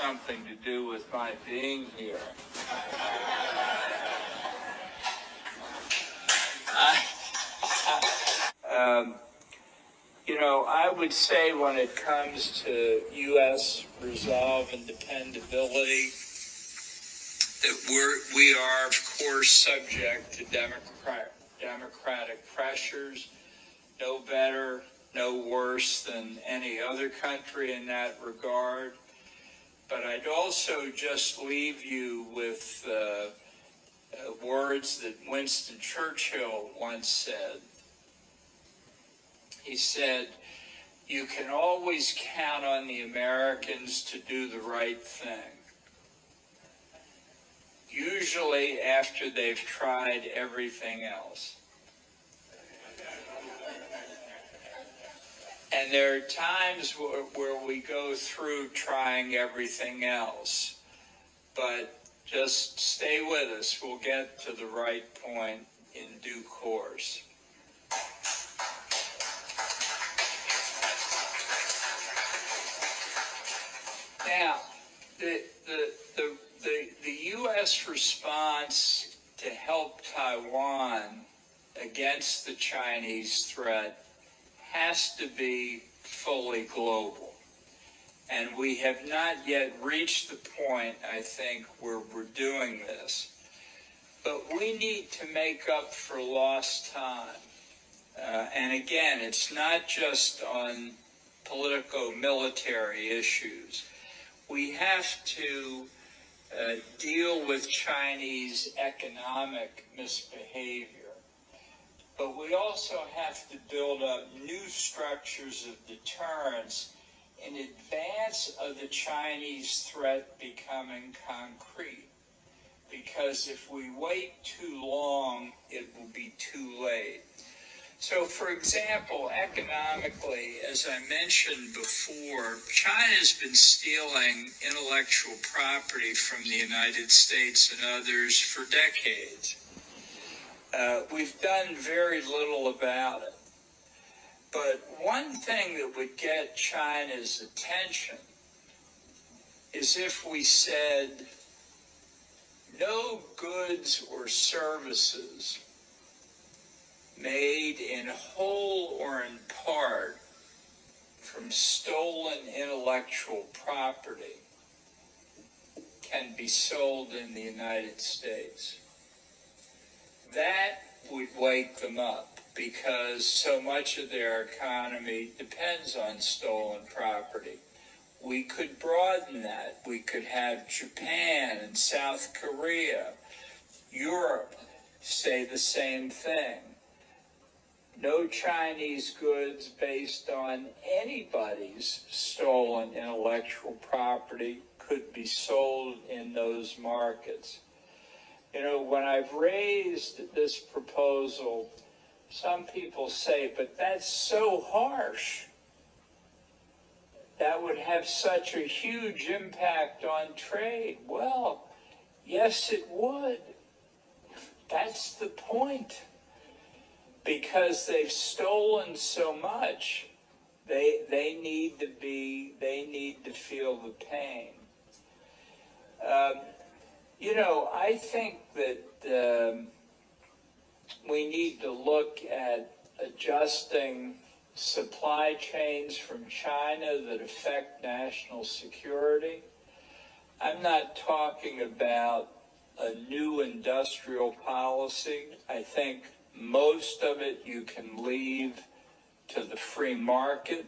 something to do with my being here. I, um, you know, I would say when it comes to U.S. resolve and dependability, that we're, we are, of course, subject to democrat, democratic pressures, no better, no worse than any other country in that regard. But I'd also just leave you with uh, uh, words that Winston Churchill once said. He said, You can always count on the Americans to do the right thing. Usually after they've tried everything else. And there are times where, where we go through trying everything else. But just stay with us. We'll get to the right point in due course. Now, the, the, the, the, the U.S. response to help Taiwan against the Chinese threat has to be fully global. And we have not yet reached the point, I think, where we're doing this. But we need to make up for lost time. Uh, and again, it's not just on political military issues. We have to uh, deal with Chinese economic misbehavior but we also have to build up new structures of deterrence in advance of the Chinese threat becoming concrete. Because if we wait too long, it will be too late. So, for example, economically, as I mentioned before, China's been stealing intellectual property from the United States and others for decades. Uh, we've done very little about it. But one thing that would get China's attention is if we said no goods or services made in whole or in part from stolen intellectual property can be sold in the United States that would wake them up because so much of their economy depends on stolen property. We could broaden that. We could have Japan and South Korea, Europe say the same thing. No Chinese goods based on anybody's stolen intellectual property could be sold in those markets. You know, when I've raised this proposal, some people say, but that's so harsh. That would have such a huge impact on trade. Well, yes, it would. That's the point. Because they've stolen so much, they, they need to be, they need to feel the pain. Um, you know, I think that um, we need to look at adjusting supply chains from China that affect national security. I'm not talking about a new industrial policy. I think most of it you can leave to the free market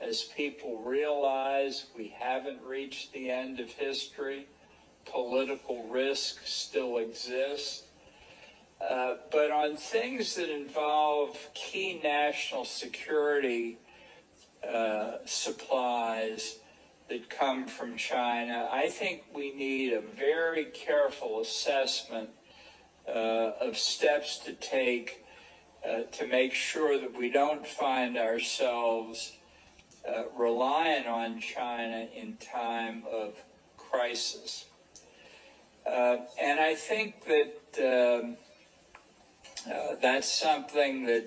as people realize we haven't reached the end of history political risk still exists. Uh, but on things that involve key national security uh, supplies that come from China, I think we need a very careful assessment uh, of steps to take uh, to make sure that we don't find ourselves uh, reliant on China in time of crisis. Uh, and I think that um, uh, that's something that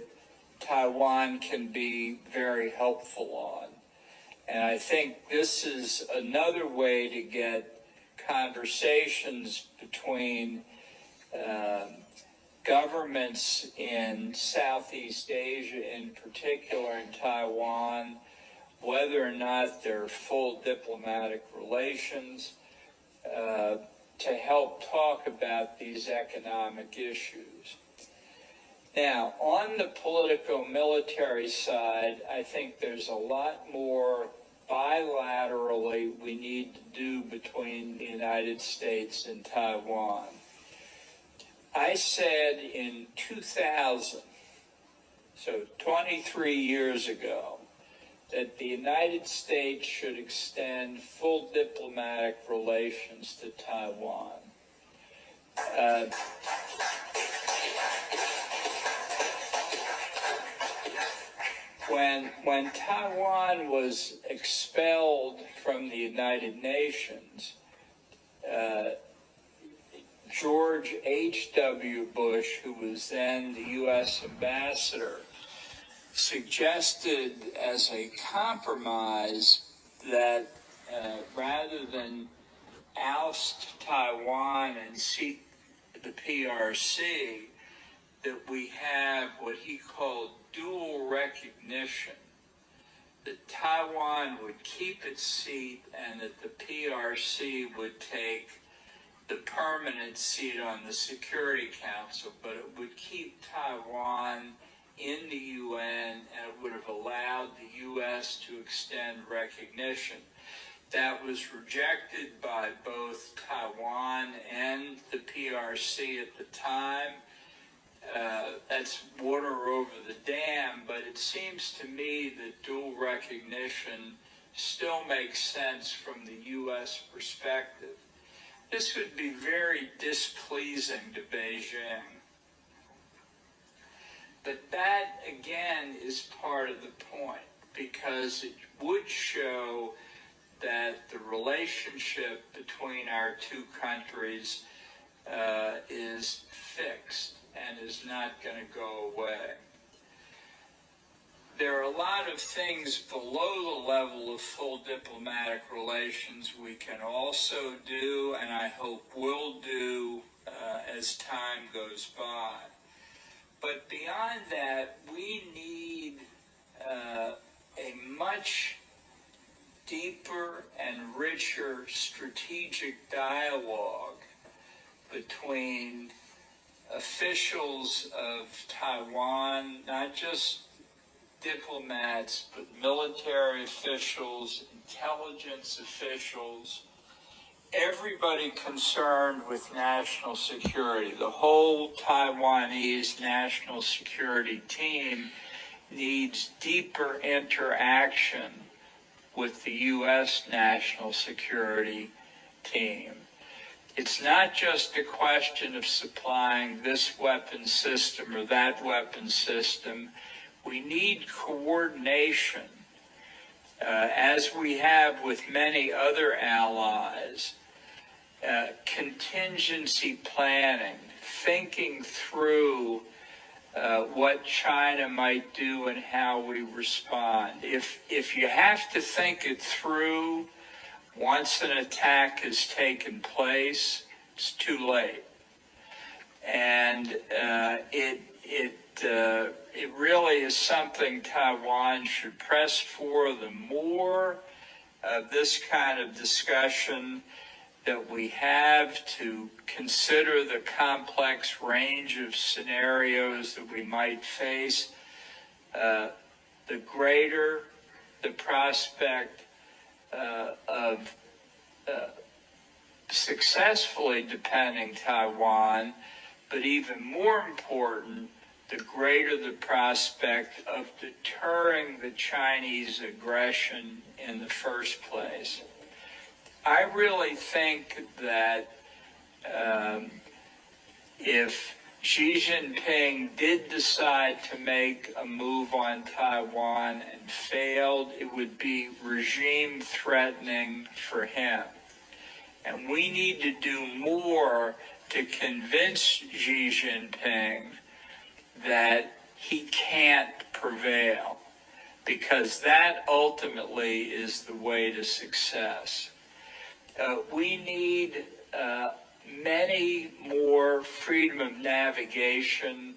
Taiwan can be very helpful on. And I think this is another way to get conversations between um, governments in Southeast Asia, in particular in Taiwan, whether or not there are full diplomatic relations, uh, to help talk about these economic issues. Now, on the political military side, I think there's a lot more bilaterally we need to do between the United States and Taiwan. I said in 2000, so 23 years ago, that the United States should extend full diplomatic relations to Taiwan. Uh, when when Taiwan was expelled from the United Nations, uh, George H.W. Bush, who was then the U.S. ambassador, suggested as a compromise that uh, rather than oust Taiwan and seek the PRC, that we have what he called dual recognition that Taiwan would keep its seat and that the PRC would take the permanent seat on the Security Council, but it would keep Taiwan in the UN and it would have allowed the U.S. to extend recognition. That was rejected by both Taiwan and the PRC at the time uh, that's water over the dam, but it seems to me that dual recognition still makes sense from the U.S. perspective. This would be very displeasing to Beijing. But that, again, is part of the point, because it would show that the relationship between our two countries uh, is fixed and is not going to go away. There are a lot of things below the level of full diplomatic relations we can also do, and I hope will do uh, as time goes by. But beyond that, we need uh, a much deeper and richer strategic dialogue between officials of Taiwan, not just diplomats, but military officials, intelligence officials, everybody concerned with national security. The whole Taiwanese national security team needs deeper interaction with the U.S. national security team. It's not just a question of supplying this weapon system or that weapon system. We need coordination, uh, as we have with many other allies, uh, contingency planning, thinking through uh, what China might do and how we respond. If, if you have to think it through, once an attack has taken place, it's too late. And uh, it, it, uh, it really is something Taiwan should press for. The more of this kind of discussion that we have to consider the complex range of scenarios that we might face, uh, the greater the prospect uh, of uh, successfully defending Taiwan, but even more important, the greater the prospect of deterring the Chinese aggression in the first place. I really think that um, if Xi Jinping did decide to make a move on Taiwan and failed, it would be regime threatening for him. And we need to do more to convince Xi Jinping that he can't prevail, because that ultimately is the way to success. Uh, we need uh, many more freedom of navigation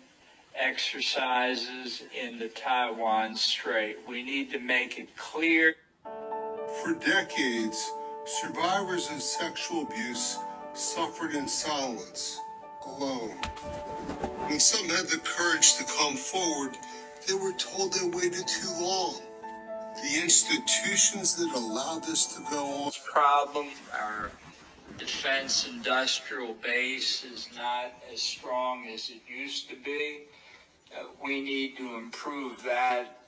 exercises in the Taiwan Strait. We need to make it clear. For decades, survivors of sexual abuse suffered in silence, alone. When some had the courage to come forward, they were told they waited too long. The institutions that allowed this to go on. Problem, our defense industrial base is not as strong as it used to be. Uh, we need to improve that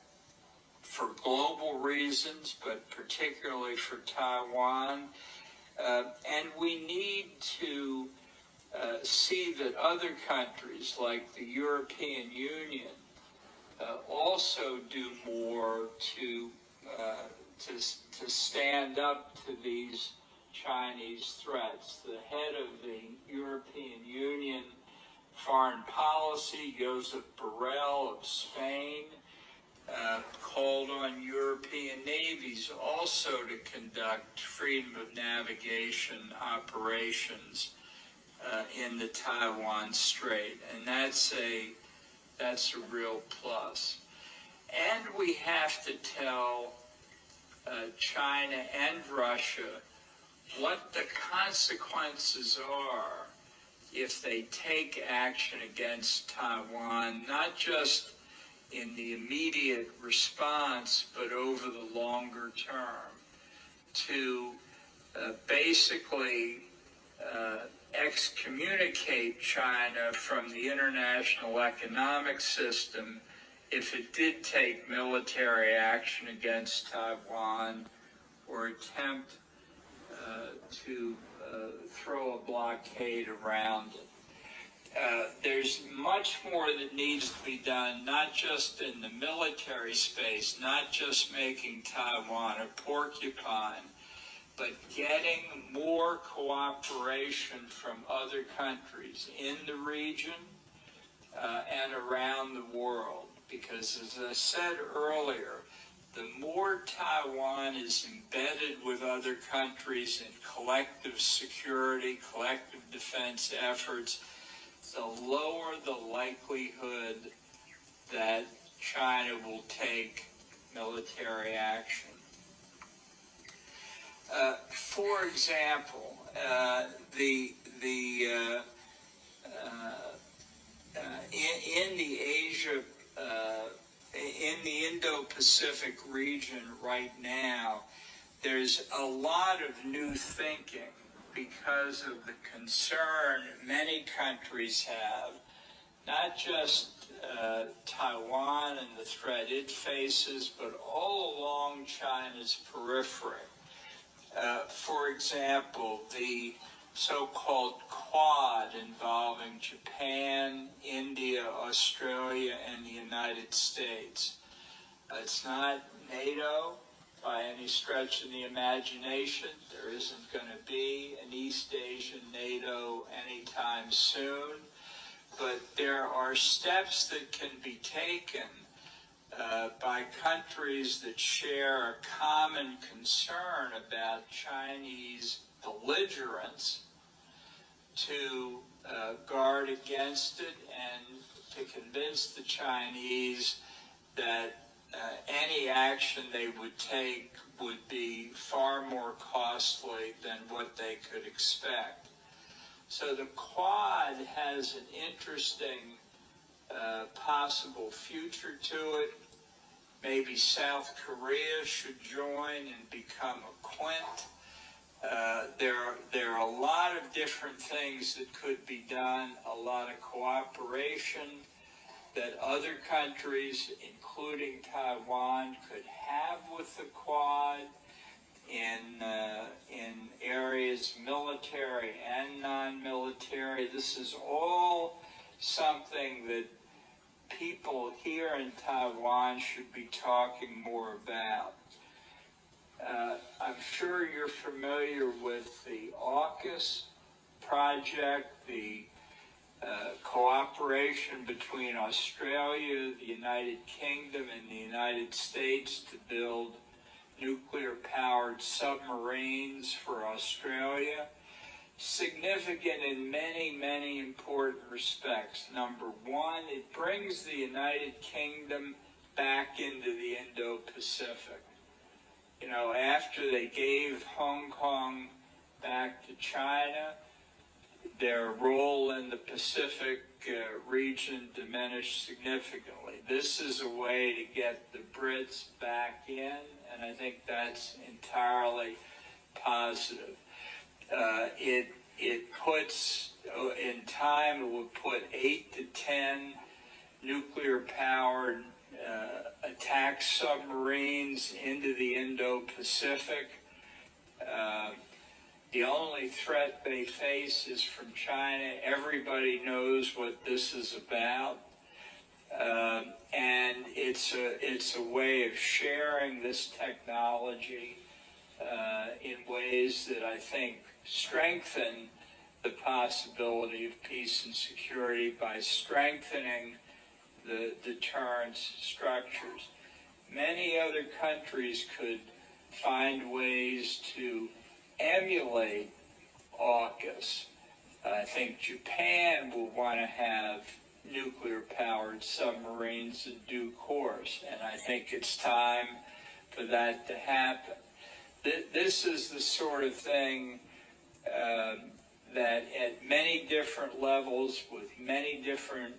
for global reasons, but particularly for Taiwan. Uh, and we need to uh, see that other countries like the European Union uh, also do more to, uh, to, to stand up to these Chinese threats. The head of the European Union Foreign Policy, Josep Borrell of Spain, uh, called on European navies also to conduct freedom of navigation operations uh, in the Taiwan Strait, and that's a that's a real plus. And we have to tell uh, China and Russia what the consequences are if they take action against Taiwan, not just in the immediate response, but over the longer term, to uh, basically uh, excommunicate China from the international economic system if it did take military action against Taiwan or attempt uh, to uh, throw a blockade around it. Uh, there's much more that needs to be done, not just in the military space, not just making Taiwan a porcupine, but getting more cooperation from other countries in the region uh, and around the world. Because as I said earlier, the more Taiwan is embedded with other countries in collective security, collective defense efforts, the lower the likelihood that China will take military action. Uh, for example, uh, the the uh, uh, uh in, in, the Asia uh, in the Indo-Pacific region right now, there's a lot of new thinking because of the concern many countries have, not just uh, Taiwan and the threat it faces, but all along China's periphery. Uh, for example, the so-called Quad involving Japan, India, Australia, and the United States. It's not NATO by any stretch of the imagination. There isn't going to be an East Asian NATO anytime soon. But there are steps that can be taken uh, by countries that share a common concern about Chinese belligerence to uh, guard against it and to convince the Chinese that uh, any action they would take would be far more costly than what they could expect. So the Quad has an interesting uh, possible future to it. Maybe South Korea should join and become a quint. Uh, there, are, there are a lot of different things that could be done, a lot of cooperation that other countries, including Taiwan, could have with the Quad in, uh, in areas military and non-military. This is all something that people here in Taiwan should be talking more about. Uh, I'm sure you're familiar with the AUKUS project, the uh, cooperation between Australia, the United Kingdom, and the United States to build nuclear powered submarines for Australia. Significant in many, many important respects. Number one, it brings the United Kingdom back into the Indo Pacific. You know, after they gave Hong Kong back to China, their role in the Pacific uh, region diminished significantly. This is a way to get the Brits back in, and I think that's entirely positive. Uh, it it puts uh, in time it will put eight to ten nuclear powered uh, attack submarines into the Indo-Pacific. Uh, the only threat they face is from China. Everybody knows what this is about. Um, and it's a, it's a way of sharing this technology uh, in ways that I think strengthen the possibility of peace and security by strengthening the deterrence structures. Many other countries could find ways to emulate AUKUS. I think Japan will want to have nuclear powered submarines in due course, and I think it's time for that to happen. This is the sort of thing um, that at many different levels with many different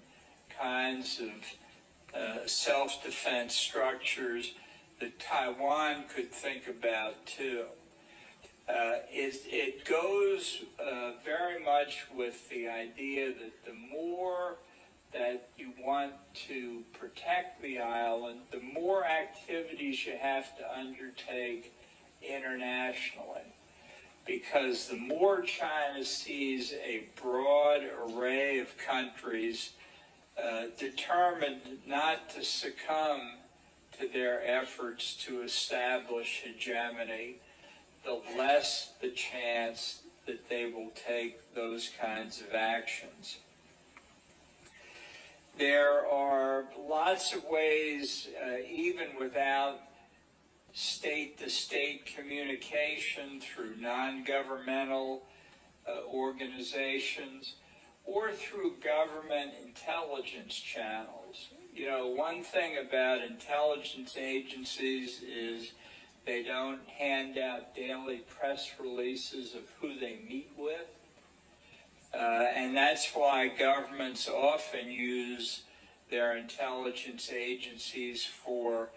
kinds of uh, self-defense structures that Taiwan could think about too. Uh, it, it goes uh, very much with the idea that the more that you want to protect the island, the more activities you have to undertake internationally. Because the more China sees a broad array of countries uh, determined not to succumb to their efforts to establish hegemony, the less the chance that they will take those kinds of actions. There are lots of ways, uh, even without state-to-state communication through non-governmental uh, organizations or through government intelligence channels. You know, one thing about intelligence agencies is they don't hand out daily press releases of who they meet with. Uh, and that's why governments often use their intelligence agencies for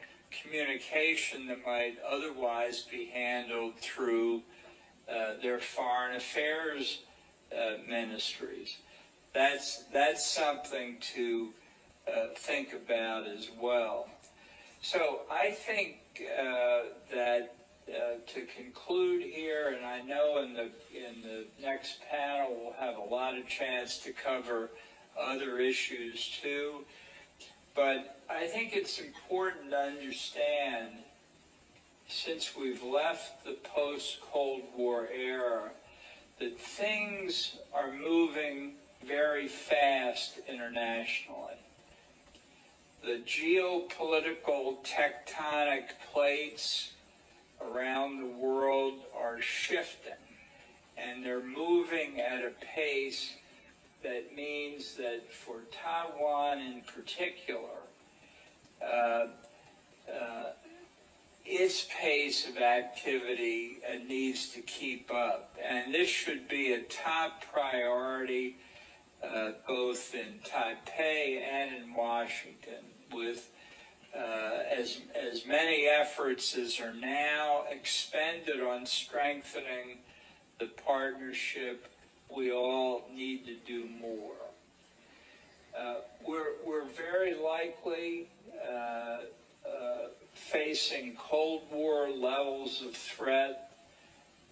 communication that might otherwise be handled through uh, their foreign affairs uh, ministries. That's, that's something to uh, think about as well. So I think uh, that uh, to conclude here, and I know in the in the next panel we'll have a lot of chance to cover other issues too. But I think it's important to understand, since we've left the post-Cold War era, that things are moving very fast internationally the geopolitical tectonic plates around the world are shifting and they're moving at a pace that means that for Taiwan in particular, uh, uh, its pace of activity uh, needs to keep up. And this should be a top priority uh, both in Taipei and in Washington with uh, as, as many efforts as are now expended on strengthening the partnership, we all need to do more. Uh, we're, we're very likely uh, uh facing Cold War levels of threat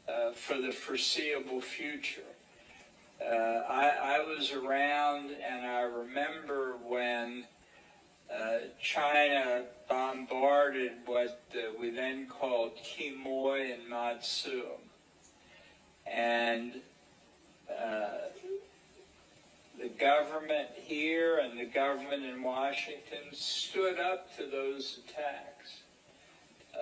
uh, for the foreseeable future. Uh, I, I was around and I remember when uh, China bombarded what uh, we then called Quemoy and Matsu. And uh, the government here and the government in Washington stood up to those attacks.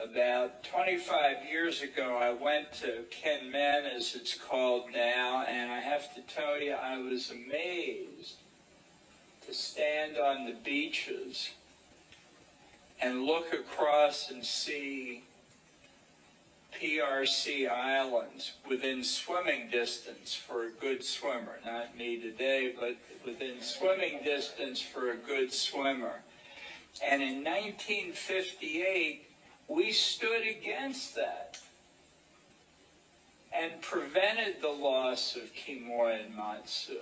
About 25 years ago, I went to Kinmen, as it's called now, and I have to tell you, I was amazed to stand on the beaches and look across and see PRC islands within swimming distance for a good swimmer. Not me today, but within swimming distance for a good swimmer. And in 1958, we stood against that and prevented the loss of Quemoy and Matsu.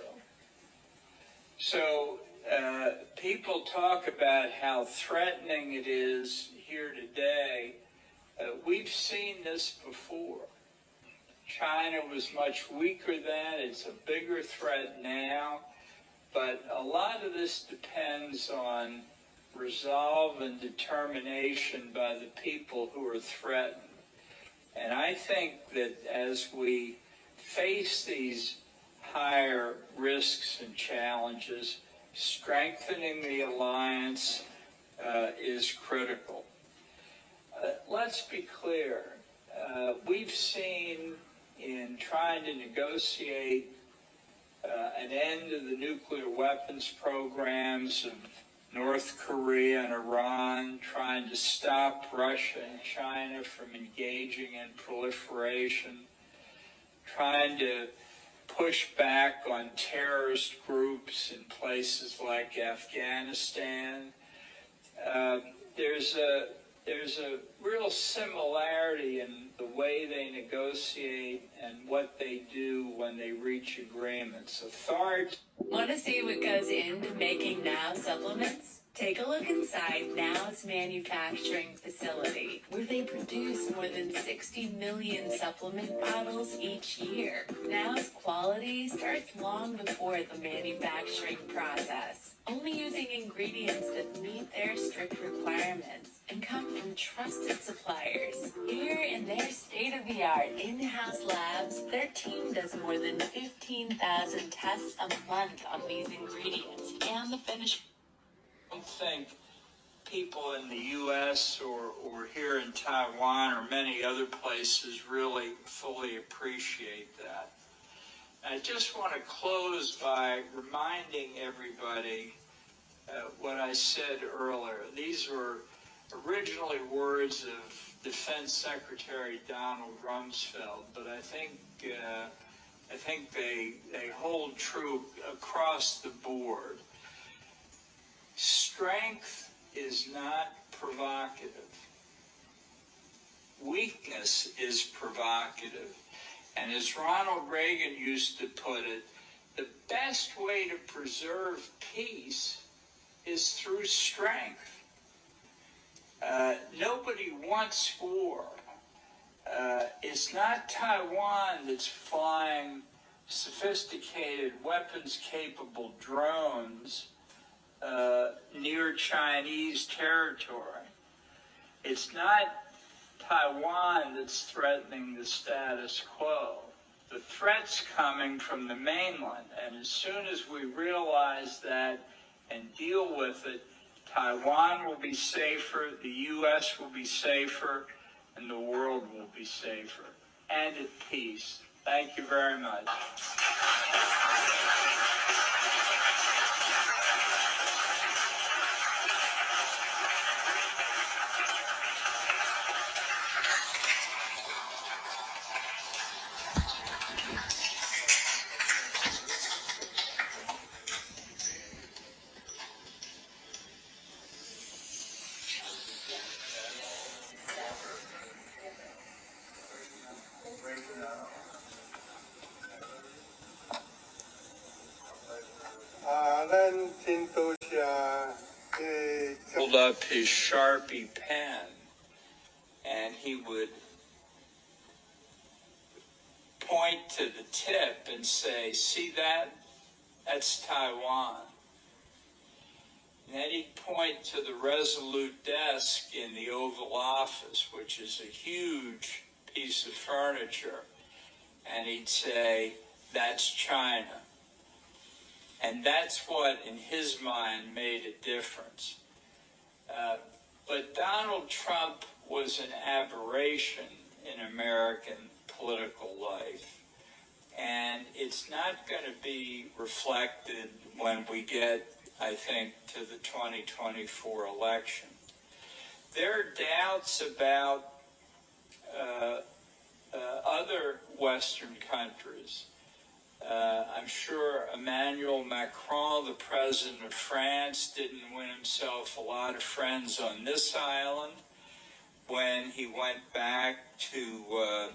So uh, people talk about how threatening it is here today. Uh, we've seen this before. China was much weaker then. It's a bigger threat now. But a lot of this depends on resolve and determination by the people who are threatened. And I think that as we face these higher risks and challenges, strengthening the alliance uh, is critical. Uh, let's be clear. Uh, we've seen in trying to negotiate uh, an end to the nuclear weapons programs of North Korea and Iran, trying to stop Russia and China from engaging in proliferation, trying to push back on terrorist groups in places like Afghanistan. Uh, there's a there's a real similarity in the way they negotiate and what they do when they reach agreements. Authority. Want to see what goes into making Now supplements? Take a look inside Now's manufacturing facility, where they produce more than 60 million supplement bottles each year. Now's quality starts long before the manufacturing process, only using ingredients that meet their strict requirements and come from trusted suppliers. Here in their state-of-the-art in-house labs, their team does more than 15,000 tests a month on these ingredients and the finished don't think people in the U.S. or, or here in Taiwan or many other places really fully appreciate that. I just want to close by reminding everybody uh, what I said earlier. These were originally words of Defense Secretary Donald Rumsfeld, but I think uh, I think they they hold true across the board. Strength is not provocative. Weakness is provocative. And as Ronald Reagan used to put it, the best way to preserve peace is through strength. Uh, nobody wants war. Uh, it's not Taiwan that's flying sophisticated weapons capable drones uh, near Chinese territory. It's not Taiwan that's threatening the status quo. The threat's coming from the mainland, and as soon as we realize that and deal with it, Taiwan will be safer, the U.S. will be safer, and the world will be safer and at peace. Thank you very much. Sharpie pen and he would point to the tip and say, See that? That's Taiwan. And then he'd point to the Resolute desk in the Oval Office, which is a huge piece of furniture, and he'd say, That's China. And that's what, in his mind, made a difference. Uh, but Donald Trump was an aberration in American political life. And it's not going to be reflected when we get, I think, to the 2024 election. There are doubts about uh, uh, other Western countries. Uh, I'm sure Emmanuel Macron, the president of France, didn't win himself a lot of friends on this island when he went back to uh,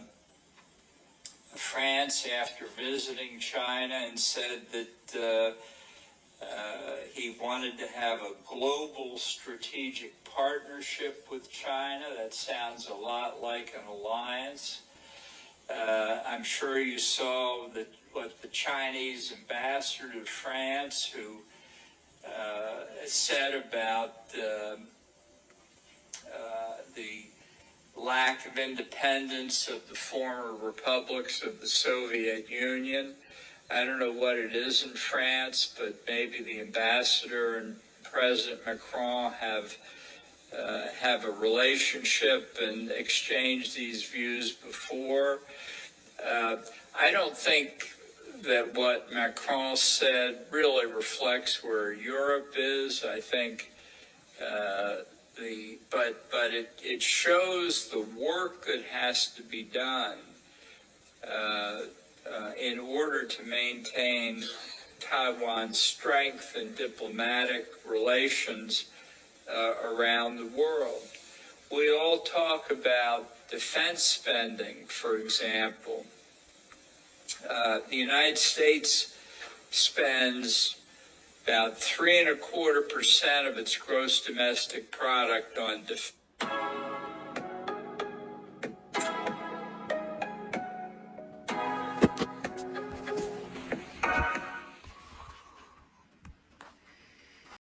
France after visiting China and said that uh, uh, he wanted to have a global strategic partnership with China. That sounds a lot like an alliance. Uh, I'm sure you saw that what the Chinese ambassador to France, who uh, said about um, uh, the lack of independence of the former republics of the Soviet Union. I don't know what it is in France, but maybe the ambassador and President Macron have uh, have a relationship and exchanged these views before. Uh, I don't think that what Macron said really reflects where Europe is. I think uh, the but but it, it shows the work that has to be done uh, uh, in order to maintain Taiwan's strength in diplomatic relations uh, around the world. We all talk about defense spending, for example. Uh, the United States spends about three and a quarter percent of its gross domestic product on defense.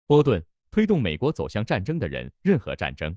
波顿推动美国走向战争的人，任何战争。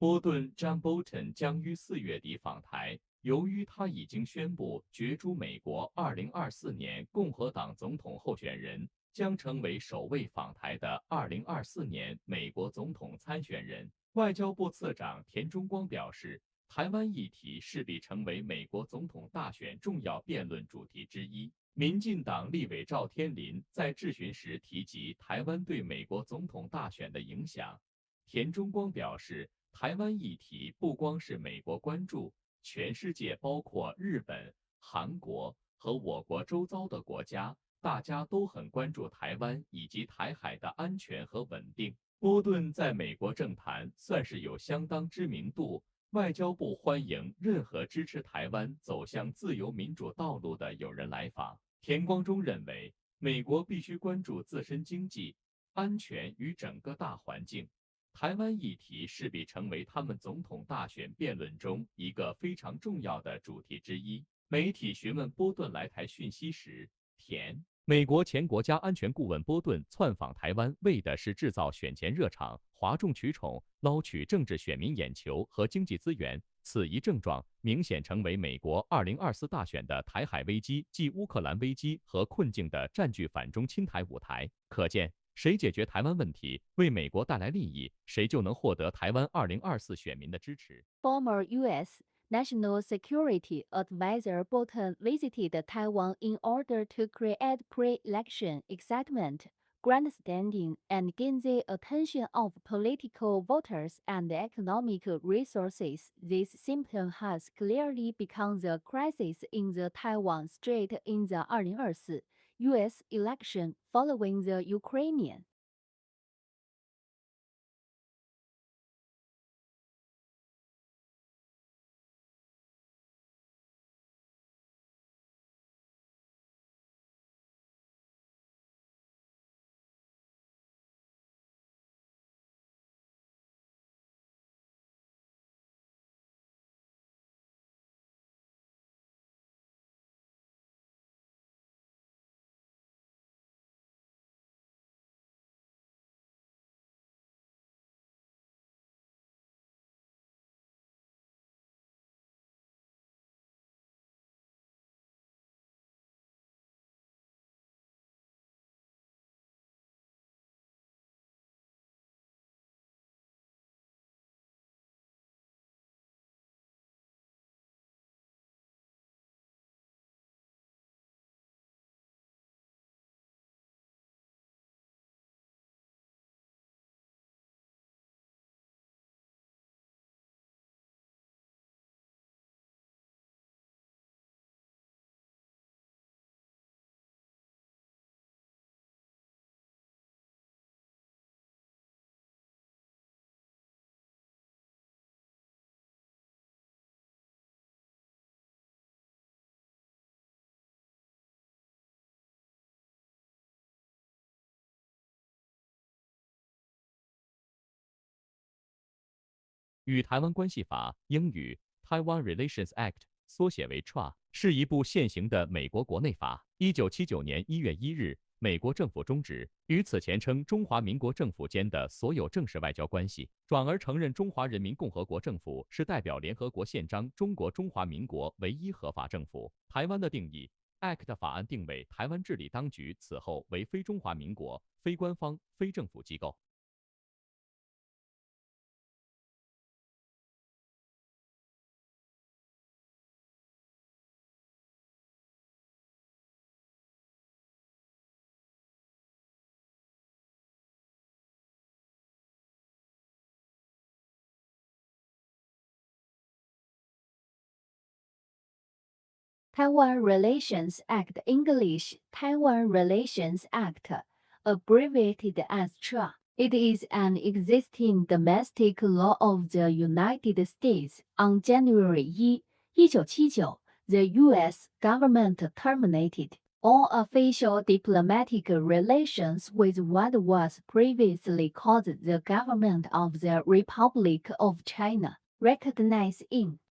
波顿 （John Bolton） 将于四月底访台。由于他已经宣布角逐美国2024年共和党总统候选人，将成为首位访台的2024年美国总统参选人。外交部次长田中光表示，台湾议题势必成为美国总统大选重要辩论主题之一。民进党立委赵天麟在质询时提及台湾对美国总统大选的影响。田中光表示。台湾议题不光是美国关注，全世界包括日本、韩国和我国周遭的国家，大家都很关注台湾以及台海的安全和稳定。波顿在美国政坛算是有相当知名度，外交部欢迎任何支持台湾走向自由民主道路的友人来访。田光中认为，美国必须关注自身经济、安全与整个大环境。台湾议题势必成为他们总统大选辩论中一个非常重要的主题之一。媒体询问波顿来台讯息时，田美国前国家安全顾问波顿窜访台湾，为的是制造选前热场，哗众取宠，捞取政治选民眼球和经济资源。此一症状明显成为美国二零二四大选的台海危机即乌克兰危机和困境的占据反中亲台舞台。可见。谁解决台湾问题，为美国带来利益，谁就能获得台湾二零二四选民的支持。Former U.S. National Security Advisor Bolton visited Taiwan in order to create pre-election excitement, grandstanding, and gain the attention of political voters and economic resources. This symptom has clearly become the crisis in the Taiwan Strait in the 2024 U.S. election following the Ukrainian 与台湾关系法（英语 Taiwan Relations Act） 缩写为 TRA，是一部现行的美国国内法。一九七九年一月一日，美国政府终止与此前称中华民国政府间的所有正式外交关系，转而承认中华人民共和国政府是代表联合国宪章中国中华民国唯一合法政府。台湾的定义。Act 法案定位台湾治理当局此后为非中华民国、非官方、非政府机构。Taiwan Relations Act English Taiwan Relations Act, abbreviated as TRA. It is an existing domestic law of the United States. On January 1, 1979, the U.S. government terminated all official diplomatic relations with what was previously called the government of the Republic of China, recognized in “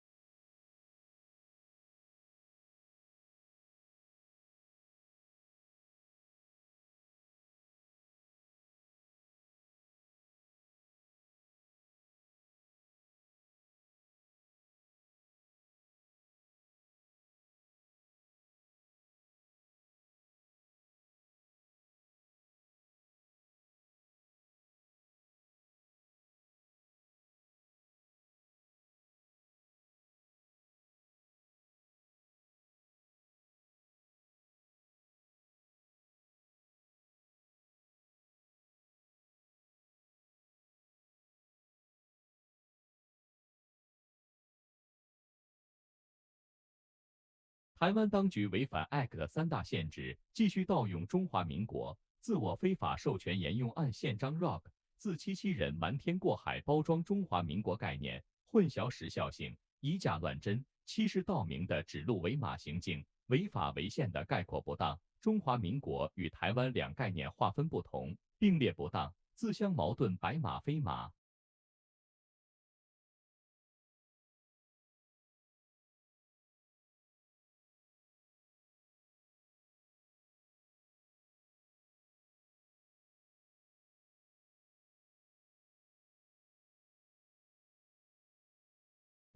台湾当局违反 Act 的三大限制：继续盗用中华民国，自我非法授权沿用按宪章 ROC，自欺欺人，瞒天过海，包装中华民国概念，混淆时效性，以假乱真，欺世盗名的指鹿为马行径，违法违宪的概括不当。中华民国与台湾两概念划分不同，并列不当，自相矛盾，白马非马。”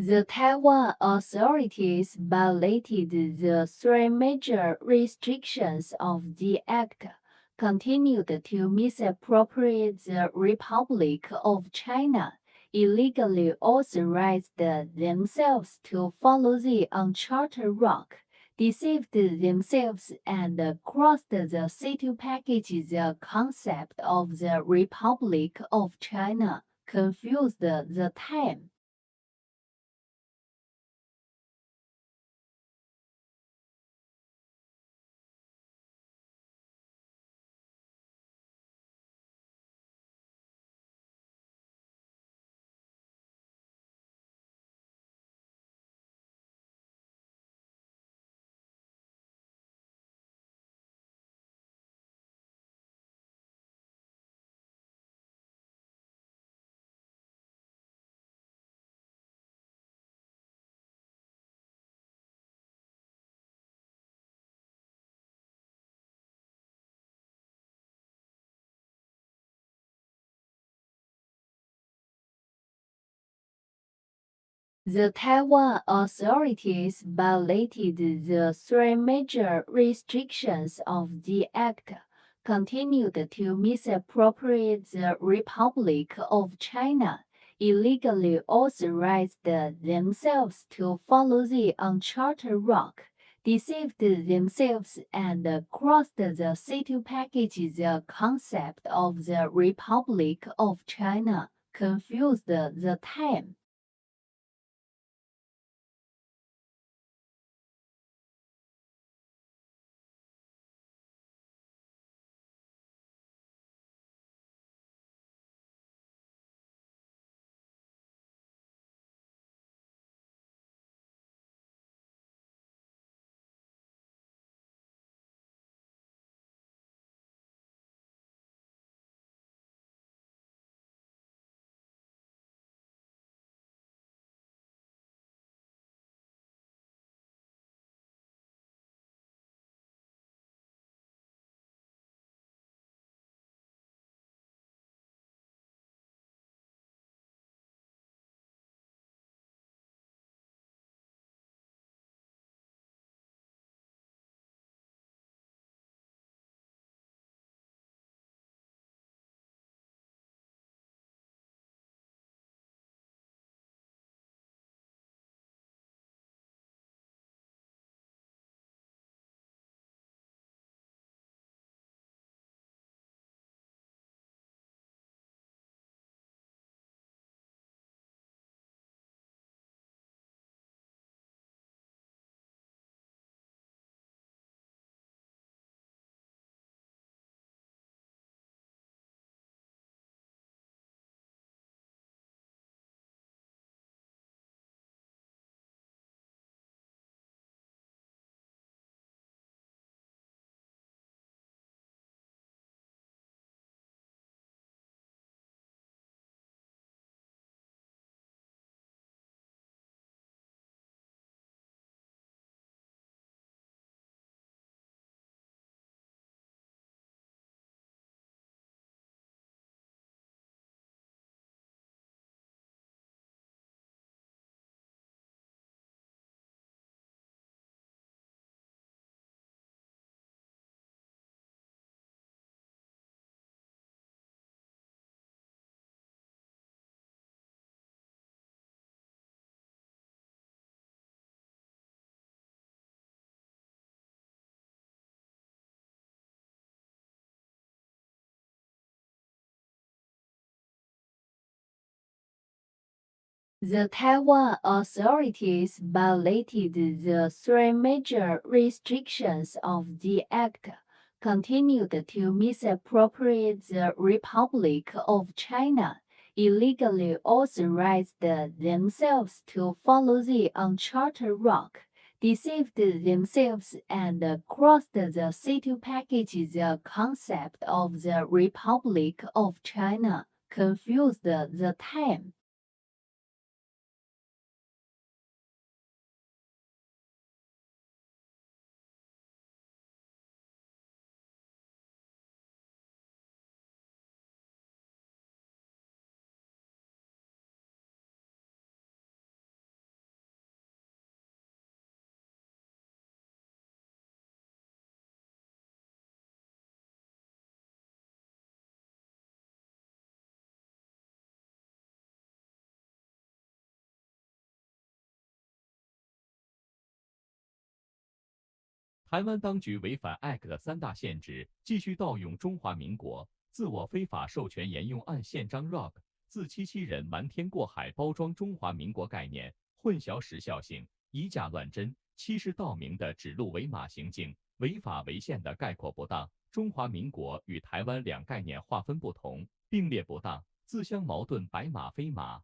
The Taiwan authorities violated the three major restrictions of the act, continued to misappropriate the Republic of China, illegally authorized themselves to follow the uncharted route, deceived themselves and crossed the sea to package. The concept of the Republic of China, confused the time The Taiwan authorities violated the three major restrictions of the act, continued to misappropriate the Republic of China, illegally authorized themselves to follow the uncharted route, deceived themselves and crossed the sea to package. The concept of the Republic of China, confused the time The Taiwan authorities violated the three major restrictions of the act, continued to misappropriate the Republic of China, illegally authorized themselves to follow the uncharted route, deceived themselves and crossed the sea to package the concept of the Republic of China, confused the time. 台湾当局违反 Act 的三大限制，继续盗用中华民国自我非法授权沿用按宪章 Rock 自欺欺人，瞒天过海，包装中华民国概念，混淆时效性，以假乱真，欺世盗名的指鹿为马行径，违法违宪的概括不当，中华民国与台湾两概念划分不同，并列不当，自相矛盾，白马非马。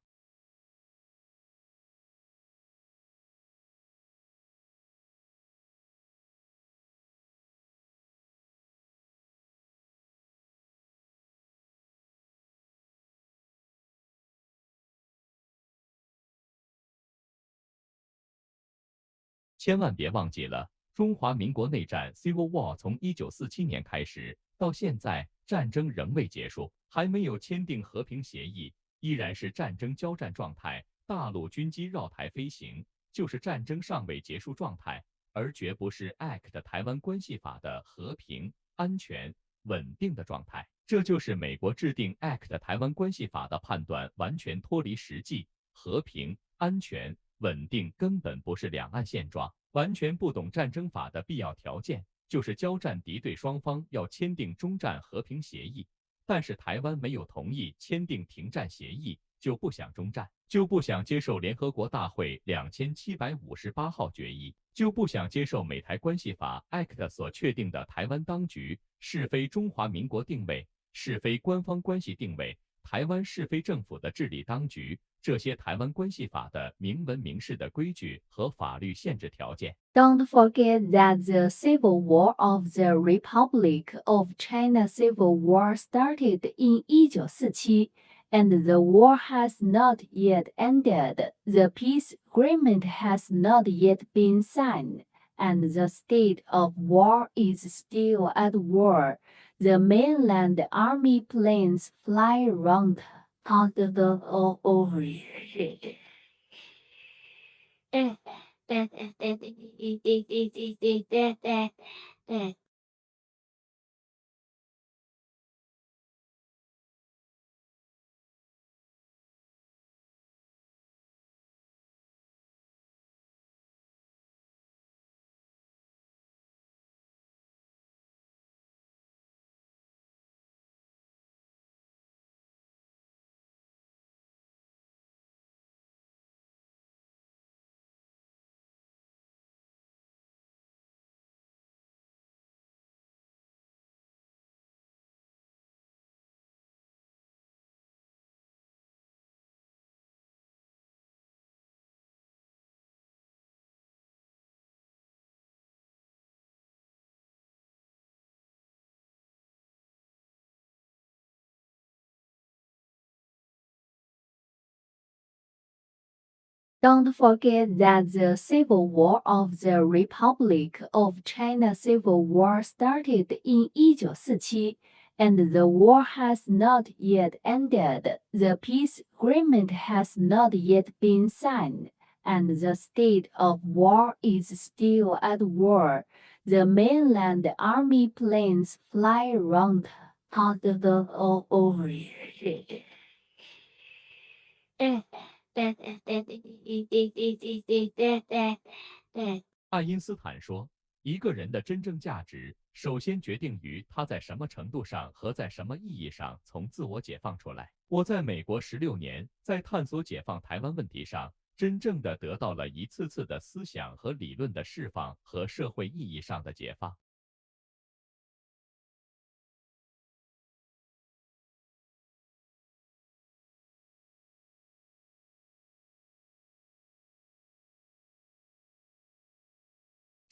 千万别忘记了，中华民国内战 （Civil War） 从一九四七年开始到现在，战争仍未结束，还没有签订和平协议，依然是战争交战状态。大陆军机绕台飞行，就是战争尚未结束状态，而绝不是 Act 台湾关系法的和平、安全、稳定的状态。这就是美国制定 Act 台湾关系法的判断完全脱离实际，和平、安全。稳定根本不是两岸现状，完全不懂战争法的必要条件，就是交战敌对双方要签订中战和平协议，但是台湾没有同意签订停战协议，就不想中战，就不想接受联合国大会两千七百五十八号决议，就不想接受美台关系法 Act 所确定的台湾当局是非中华民国定位，是非官方关系定位，台湾是非政府的治理当局。这些台湾关系法的明文明示的规矩和法律限制条件。Don't forget that the Civil War of the Republic of China Civil War started in 1947, and the war has not yet ended. The peace agreement has not yet been signed, and the state of war is still at war. The mainland army planes fly around possible all over ，Don't forget that the Civil War of the Republic of China Civil War started in 1947, and the war has not yet ended. The peace agreement has not yet been signed, and the state of war is still at war. The mainland army planes fly around all over. 爱因斯坦说：“一个人的真正价值，首先决定于他在什么程度上和在什么意义上从自我解放出来。”我在美国十六年，在探索解放台湾问题上，真正的得到了一次次的思想和理论的释放和社会意义上的解放。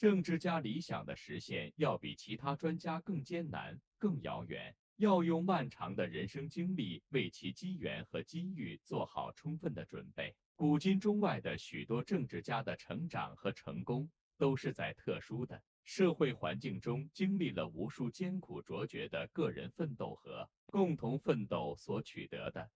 政治家理想的实现，要比其他专家更艰难、更遥远。要用漫长的人生经历为其机缘和机遇做好充分的准备。古今中外的许多政治家的成长和成功，都是在特殊的社会环境中经历了无数艰苦卓绝的个人奋斗和共同奋斗所取得的。